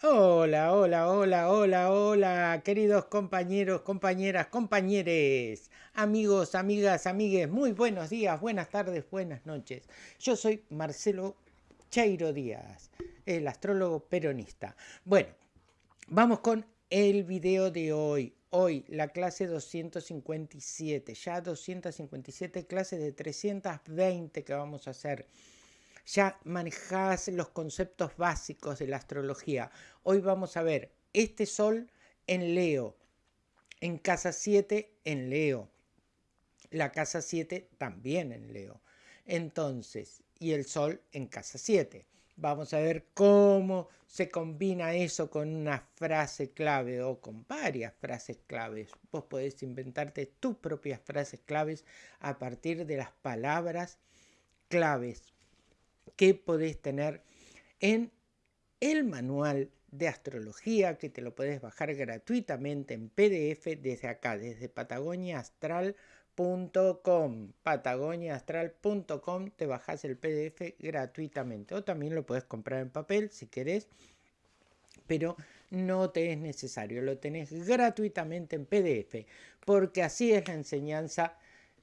Hola, hola, hola, hola, hola, queridos compañeros, compañeras, compañeres, amigos, amigas, amigues, muy buenos días, buenas tardes, buenas noches. Yo soy Marcelo Chairo Díaz, el astrólogo peronista. Bueno, vamos con el video de hoy. Hoy la clase 257, ya 257 clases de 320 que vamos a hacer ya manejás los conceptos básicos de la astrología. Hoy vamos a ver este sol en Leo, en casa 7 en Leo, la casa 7 también en Leo. Entonces, y el sol en casa 7. Vamos a ver cómo se combina eso con una frase clave o con varias frases claves. Vos podés inventarte tus propias frases claves a partir de las palabras claves que podés tener en el manual de astrología que te lo podés bajar gratuitamente en PDF desde acá, desde patagoniaastral.com patagoniaastral.com te bajas el PDF gratuitamente. O también lo puedes comprar en papel si querés pero no te es necesario, lo tenés gratuitamente en PDF porque así es la enseñanza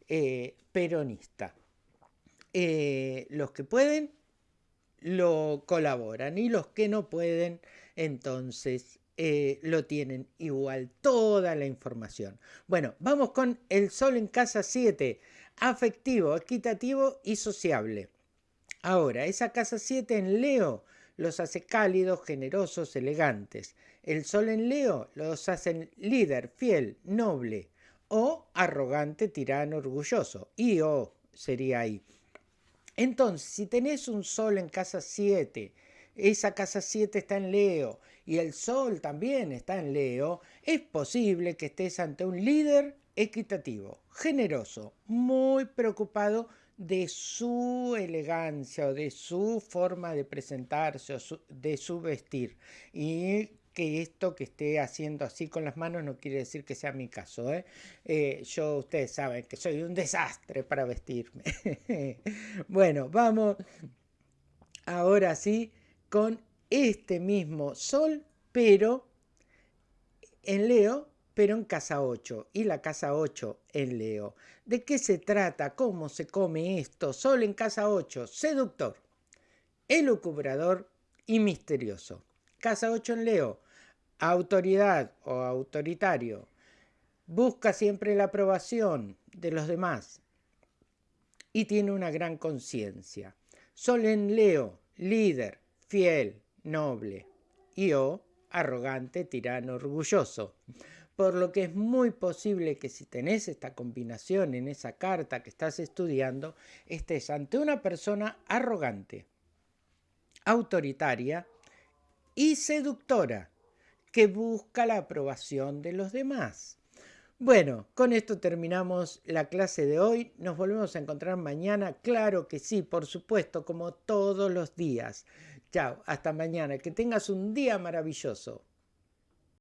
eh, peronista. Eh, los que pueden lo colaboran y los que no pueden entonces eh, lo tienen igual toda la información. Bueno, vamos con el sol en casa 7, afectivo, equitativo y sociable. Ahora, esa casa 7 en Leo los hace cálidos, generosos, elegantes. El sol en Leo los hace líder, fiel, noble o arrogante, tirano, orgulloso. Y o sería ahí. Entonces, si tenés un sol en casa 7, esa casa 7 está en Leo y el sol también está en Leo, es posible que estés ante un líder equitativo, generoso, muy preocupado de su elegancia o de su forma de presentarse o de su vestir y que esto que esté haciendo así con las manos no quiere decir que sea mi caso. ¿eh? Eh, yo, ustedes saben que soy un desastre para vestirme. bueno, vamos ahora sí con este mismo sol, pero en Leo, pero en casa 8 y la casa 8 en Leo. ¿De qué se trata? ¿Cómo se come esto? Sol en casa 8, seductor, elucubrador y misterioso. Casa 8 en Leo, autoridad o autoritario, busca siempre la aprobación de los demás y tiene una gran conciencia. Sol en Leo, líder, fiel, noble y o arrogante, tirano, orgulloso. Por lo que es muy posible que si tenés esta combinación en esa carta que estás estudiando, estés ante una persona arrogante, autoritaria y seductora que busca la aprobación de los demás. Bueno, con esto terminamos la clase de hoy. Nos volvemos a encontrar mañana. Claro que sí, por supuesto, como todos los días. Chao, hasta mañana. Que tengas un día maravilloso.